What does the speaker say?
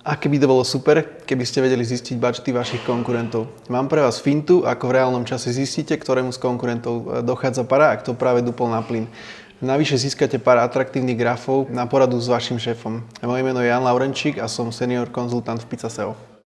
Aké by to bolo super, keby ste vedeli zistiť budžety vašich konkurentov. Mám pre vás fintu, ako v reálnom čase zistíte, ktorému z konkurentov e, dochádza para a kto práve dupol na plyn. Navyše získate pár atraktívnych grafov na poradu s vašim šéfom. Moje meno je Jan Laurenčík a som senior konzultant v Pizzaseo.